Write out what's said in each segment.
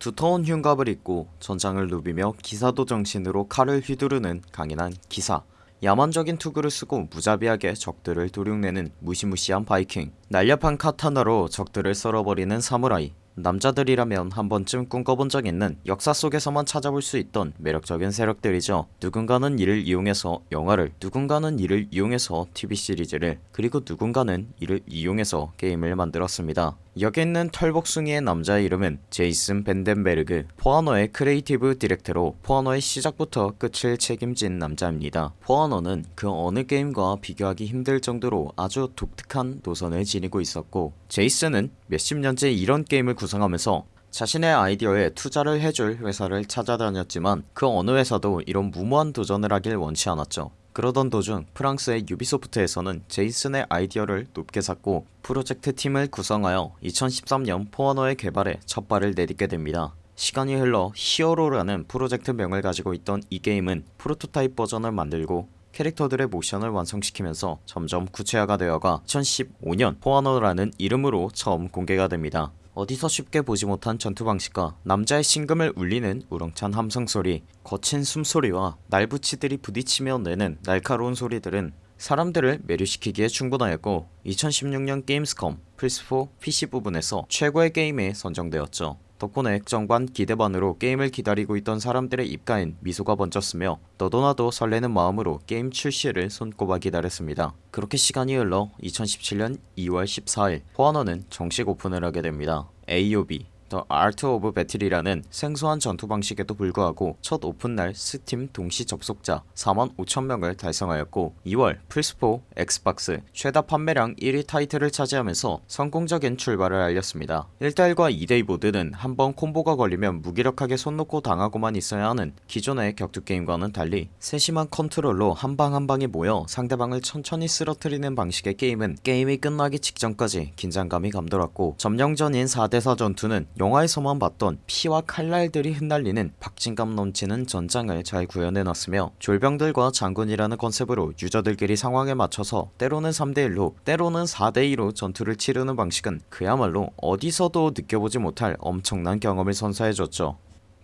두터운 흉갑을 입고 전장을 누비며 기사도 정신으로 칼을 휘두르는 강인한 기사. 야만적인 투구를 쓰고 무자비하게 적들을 도륙내는 무시무시한 바이킹. 날렵한 카타나로 적들을 썰어버리는 사무라이. 남자들이라면 한 번쯤 꿈꿔본 적 있는 역사 속에서만 찾아볼 수 있던 매력적인 세력들이죠. 누군가는 이를 이용해서 영화를 누군가는 이를 이용해서 TV 시리즈를 그리고 누군가는 이를 이용해서 게임을 만들었습니다 여기 있는 털복숭이의 남자의 이름은 제이슨 벤덴베르그 포아너의 creative director로 포아너의 시작부터 끝을 책임진 남자입니다. 포아너는 그 어느 게임과 비교하기 힘들 정도로 아주 독특한 노선을 지니고 있었고 제이슨은 몇십 년째 이런 게임을 구성하면서 자신의 아이디어에 투자를 해줄 회사를 찾아다녔지만 그 어느 회사도 이런 무모한 도전을 하길 원치 않았죠 그러던 도중 프랑스의 유비소프트에서는 제이슨의 아이디어를 높게 샀고 프로젝트 팀을 구성하여 2013년 포어너의 개발에 첫 발을 내딛게 됩니다. 시간이 흘러 히어로라는 프로젝트명을 가지고 있던 이 게임은 프로토타입 버전을 만들고 캐릭터들의 모션을 완성시키면서 점점 구체화가 되어가 2015년 포아너라는 이름으로 처음 공개가 됩니다 어디서 쉽게 보지 못한 전투 방식과 남자의 심금을 울리는 우렁찬 함성소리 거친 숨소리와 날붙이들이 부딪히며 내는 날카로운 소리들은 사람들을 매료시키기에 충분하였고 2016년 게임스컴 플스4 PC 부분에서 최고의 게임에 선정되었죠 덕분에 걱정 반 기대반으로 게임을 기다리고 있던 사람들의 입가엔 미소가 번졌으며 너도나도 설레는 마음으로 게임 출시를 손꼽아 기다렸습니다. 그렇게 시간이 흘러 2017년 2월 14일 포아너는 정식 오픈을 하게 됩니다. AOB The Art of Battle이라는 생소한 전투 방식에도 불구하고 첫 오픈날 스팀 동시 접속자 4만 5천명을 달성하였고 2월 플스4, 엑스박스 최다 판매량 1위 타이틀을 차지하면서 성공적인 출발을 알렸습니다. 1대1과 2대2 모드는 한번 콤보가 걸리면 무기력하게 손 놓고 당하고만 있어야 하는 기존의 격투게임과는 달리 세심한 컨트롤로 한방 한방이 모여 상대방을 천천히 쓰러뜨리는 방식의 게임은 게임이 끝나기 직전까지 긴장감이 감돌았고 점령전인 4대4 전투는 영화에서만 봤던 피와 칼날들이 흩날리는 박진감 넘치는 전장을 잘 구현해놨으며 졸병들과 장군이라는 컨셉으로 유저들끼리 상황에 맞춰서 때로는 3대1로 때로는 4대2로 전투를 치르는 방식은 그야말로 어디서도 느껴보지 못할 엄청난 경험을 선사해줬죠.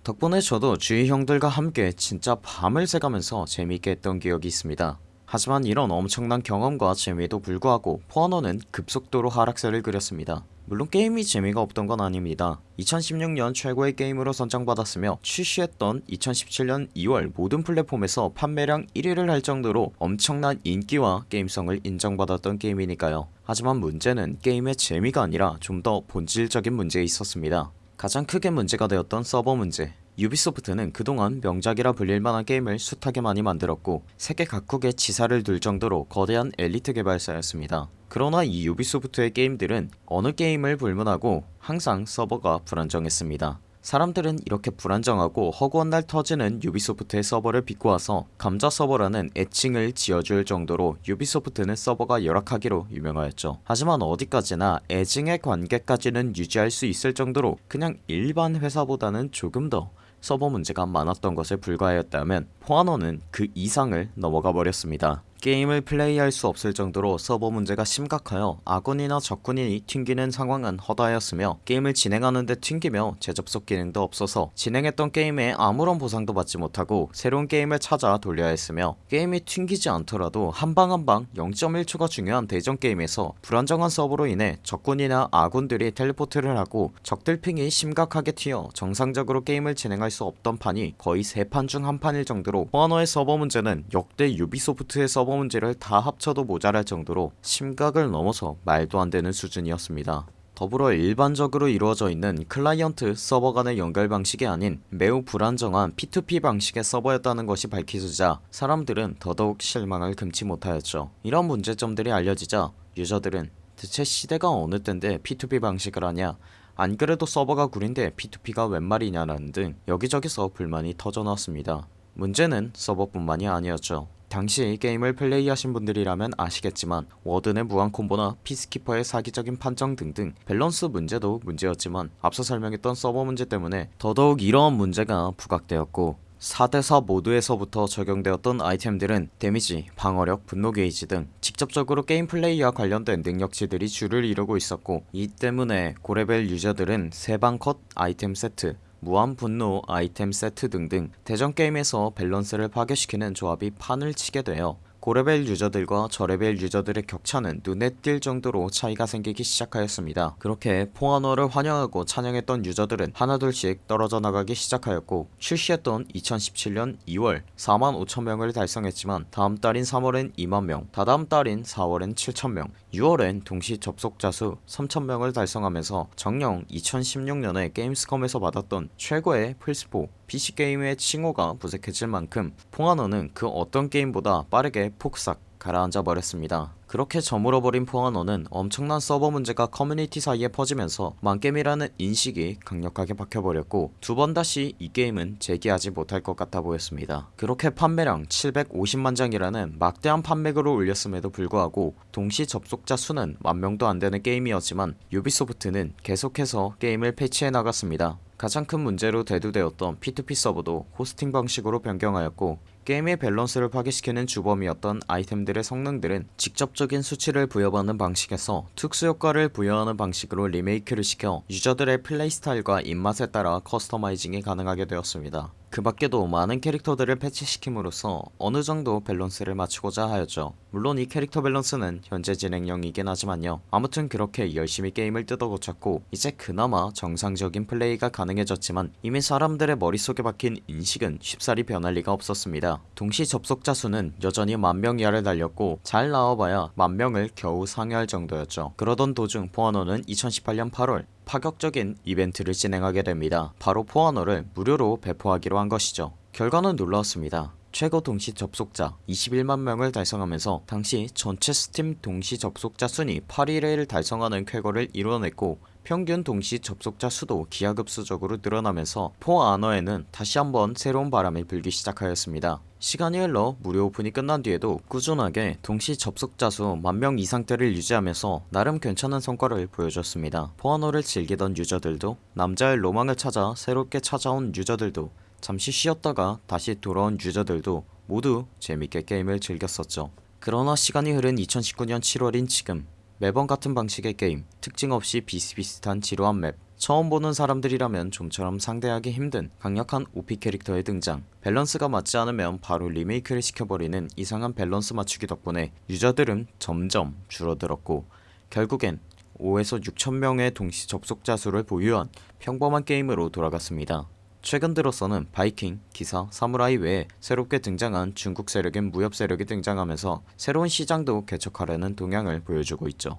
덕분에 저도 주위 형들과 함께 진짜 밤을 새가면서 재미있게 했던 기억이 있습니다. 하지만 이런 엄청난 경험과 재미에도 불구하고 포아너는 급속도로 하락세를 그렸습니다 물론 게임이 재미가 없던 건 아닙니다. 2016년 최고의 게임으로 선정받았으며 출시했던 2017년 2월 모든 플랫폼에서 판매량 1위를 할 정도로 엄청난 인기와 게임성을 인정받았던 게임이니까요. 하지만 문제는 게임의 재미가 아니라 좀 더 본질적인 문제에 있었습니다. 가장 크게 문제가 되었던 서버 문제 유비소프트는 그동안 명작이라 불릴만한 게임을 숱하게 많이 만들었고 세계 각국에 지사를 둘 정도로 거대한 엘리트 개발사였습니다. 그러나 이 유비소프트의 게임들은 어느 게임을 불문하고 항상 서버가 불안정했습니다. 사람들은 이렇게 불안정하고 허구한 날 터지는 유비소프트의 서버를 비꼬아서 감자 서버라는 애칭을 지어줄 정도로 유비소프트는 서버가 열악하기로 유명하였죠. 하지만 어디까지나 애증의 관계까지는 유지할 수 있을 정도로 그냥 일반 회사보다는 조금 더 서버 문제가 많았던 것에 불과하였다면 포아너는 그 이상을 넘어가 버렸습니다 게임을 플레이할 수 없을 정도로 서버 문제가 심각하여 아군이나 적군이 튕기는 상황은 허다하였으며 게임을 진행하는데 튕기며 재접속 기능도 없어서 진행했던 게임에 아무런 보상도 받지 못하고 새로운 게임을 찾아 돌려야 했으며 게임이 튕기지 않더라도 한 방 한 방 0.1초가 중요한 대전 게임에서 불안정한 서버로 인해 적군이나 아군들이 teleport를 하고 적들 ping이 심각하게 튀어 정상적으로 게임을 진행할 수 없던 판이 거의 3판 중 한 판일 정도로 포아너의 서버 문제는 역대 유비소프트의 서버 문제를 다 합쳐도 모자랄 정도로 심각을 넘어서 말도 안 되는 수준이었습니다. 더불어 일반적으로 이루어져 있는 클라이언트 서버 간의 연결 방식이 아닌 매우 불안정한 P2P 방식의 서버였다는 것이 밝혀지자 사람들은 더더욱 실망을 금치 못하였죠. 이런 문제점들이 알려지자 유저들은 대체 시대가 어느 땐데 P2P 방식을 하냐 안 그래도 서버가 구린데 P2P가 웬 말이냐라는 등 여기저기서 불만이 터져나왔습니다. 문제는 서버뿐만이 아니었죠 당시 게임을 플레이하신 분들이라면 아시겠지만 워든의 무한 콤보나 피스키퍼의 사기적인 판정 등등 밸런스 문제도 문제였지만 앞서 설명했던 서버 문제 때문에 더더욱 이러한 문제가 부각되었고 4대4 모드에서부터 적용되었던 아이템들은 데미지, 방어력, 분노 게이지 등 직접적으로 게임 플레이와 관련된 능력치들이 주를 이루고 있었고 이 때문에 고레벨 유저들은 세방 컷 아이템 세트 무한 분노, 아이템 세트 등등 대전 게임에서 밸런스를 파괴시키는 조합이 판을 치게 되어 고레벨 유저들과 저레벨 유저들의 격차는 눈에 띌 정도로 차이가 생기기 시작하였습니다. 그렇게 포아너를 환영하고 찬양했던 유저들은 하나둘씩 떨어져 나가기 시작하였고 출시했던 2017년 2월 4만 5천명을 달성했지만 다음 달인 3월엔 2만명, 다다음 달인 4월엔 7천명, 6월엔 동시 접속자 수 3천명을 달성하면서 정녕 2016년에 게임스컴에서 받았던 최고의 플스4 PC게임의 칭호가 무색해질 만큼 포아너는 그 어떤 게임보다 빠르게 폭삭 가라앉아 버렸습니다. 그렇게 저물어버린 포아너는 엄청난 서버 문제가 커뮤니티 사이에 퍼지면서 망게임이라는 인식이 강력하게 박혀버렸고 두 번 다시 이 게임은 재기하지 못할 것 같아 보였습니다. 그렇게 판매량 750만장이라는 막대한 판매고를 올렸음에도 불구하고 동시 접속자 수는 만명도 안되는 게임이었지만 유비소프트는 계속해서 게임을 패치해 나갔습니다. 가장 큰 문제로 대두되었던 P2P 서버도 호스팅 방식으로 변경하였고 게임의 밸런스를 파괴시키는 주범이었던 아이템들의 성능들은 직접적인 수치를 부여받는 방식에서 특수효과를 부여하는 방식으로 리메이크를 시켜 유저들의 플레이 스타일과 입맛에 따라 커스터마이징이 가능하게 되었습니다. 그 밖에도 많은 캐릭터들을 패치시킴으로써 어느 정도 밸런스를 맞추고자 하였죠. 물론 이 캐릭터 밸런스는 현재 진행형이긴 하지만요. 아무튼 그렇게 열심히 게임을 뜯어고쳤고 이제 그나마 정상적인 플레이가 가능해졌지만 이미 사람들의 머릿속에 박힌 인식은 쉽사리 변할 리가 없었습니다. 동시 접속자 수는 여전히 만명 이하를 달렸고 잘 나와봐야 만명을 겨우 상회할 정도였죠. 그러던 도중 포아너는 2018년 8월 파격적인 이벤트를 진행하게 됩니다. 바로 포아너를 무료로 배포하기로 한 것이죠. 결과는 놀라웠습니다. 최고 동시 접속자 21만 명을 달성하면서 당시 전체 스팀 동시 접속자 순위 8위를 달성하는 쾌거를 이뤄냈고 평균 동시 접속자 수도 기하급수적으로 늘어나면서 포 아너에는 다시 한번 새로운 바람이 불기 시작하였습니다. 시간이 흘러 무료 오픈이 끝난 뒤에도 꾸준하게 동시 접속자 수 만 명 이상대를 유지하면서 나름 괜찮은 성과를 보여줬습니다. 포아너를 즐기던 유저들도 남자의 로망을 찾아 새롭게 찾아온 유저들도 잠시 쉬었다가 다시 돌아온 유저들도 모두 재밌게 게임을 즐겼었죠. 그러나 시간이 흐른 2019년 7월인 지금 매번 같은 방식의 게임, 특징 없이 비슷비슷한 지루한 맵, 처음 보는 사람들이라면 좀처럼 상대하기 힘든 강력한 OP 캐릭터의 등장 밸런스가 맞지 않으면 바로 리메이크를 시켜버리는 이상한 밸런스 맞추기 덕분에 유저들은 점점 줄어들었고 결국엔 5에서 6천명의 동시 접속자 수를 보유한 평범한 게임으로 돌아갔습니다. 최근 들어서는 바이킹, 기사, 사무라이 외에 새롭게 등장한 중국 세력인 무협 세력이 등장하면서 새로운 시장도 개척하려는 동향을 보여주고 있죠.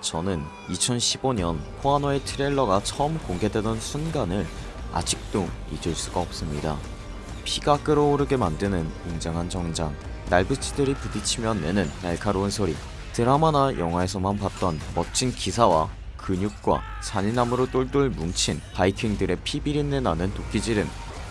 저는 2015년 포아노의 트레일러가 처음 공개되던 순간을 아직도 잊을 수가 없습니다. 피가 끓어오르게 만드는 웅장한 정장, 날붙이들이 부딪히며 내는 날카로운 소리, 드라마나 영화에서만 봤던 멋진 기사와 근육과 잔인함으로 똘똘 뭉친 바이킹들의 피비린내 나는 도끼질은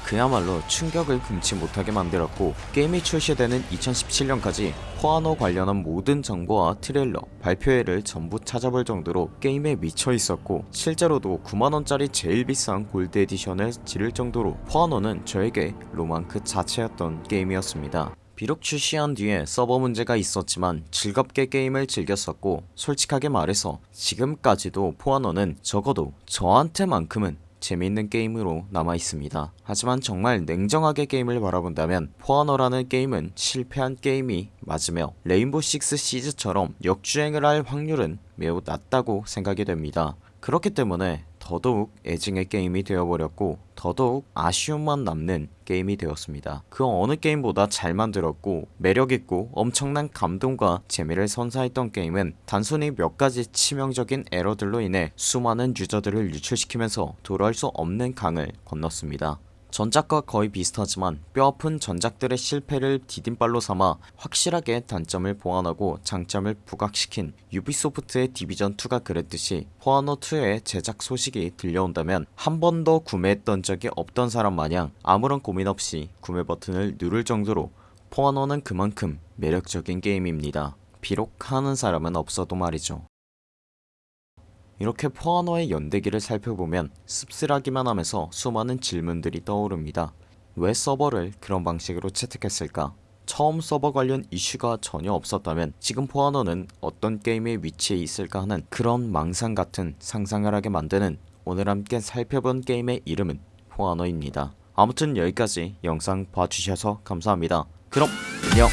그야말로 충격을 금치 못하게 만들었고 게임이 출시되는 2017년까지 포아너 관련한 모든 정보와 트레일러, 발표회를 전부 찾아볼 정도로 게임에 미쳐 있었고 실제로도 9만원짜리 제일 비싼 골드 에디션을 지를 정도로 포아너는 저에게 로망 그 자체였던 게임이었습니다. 비록 출시한 뒤에 서버 문제가 있었지만 즐겁게 게임을 즐겼었고 솔직하게 말해서 지금까지도 포아너는 적어도 저한테만큼은 재미있는 게임으로 남아있습니다. 하지만 정말 냉정하게 게임을 바라본다면 포아너라는 게임은 실패한 게임이 맞으며 레인보우 식스 시즈처럼 역주행을 할 확률은 매우 낮다고 생각이 됩니다. 그렇기 때문에 더더욱 애증의 게임이 되어버렸고 더더욱 아쉬움만 남는 게임이 되었습니다. 그 어느 게임보다 잘 만들었고 매력있고 엄청난 감동과 재미를 선사했던 게임은 단순히 몇 가지 치명적인 에러들로 인해 수많은 유저들을 유출시키면서 돌아올 수 없는 강을 건넜습니다. 전작과 거의 비슷하지만 뼈아픈 전작들의 실패를 디딤발로 삼아 확실하게 단점을 보완하고 장점을 부각시킨 유비소프트의 디비전2가 그랬듯이 포아너2의 제작 소식이 들려온다면 한 번도 구매했던 적이 없던 사람 마냥 아무런 고민 없이 구매 버튼을 누를 정도로 포아너는 그만큼 매력적인 게임입니다. 비록 하는 사람은 없어도 말이죠. 이렇게 포아너의 연대기를 살펴보면 씁쓸하기만 하면서 수많은 질문들이 떠오릅니다. 왜 서버를 그런 방식으로 채택했을까? 처음 서버 관련 이슈가 전혀 없었다면 지금 포아너는 어떤 게임의 위치에 있을까 하는 그런 망상 같은 상상을 하게 만드는 오늘 함께 살펴본 게임의 이름은 포아너입니다 아무튼 여기까지 영상 봐주셔서 감사합니다 그럼 안녕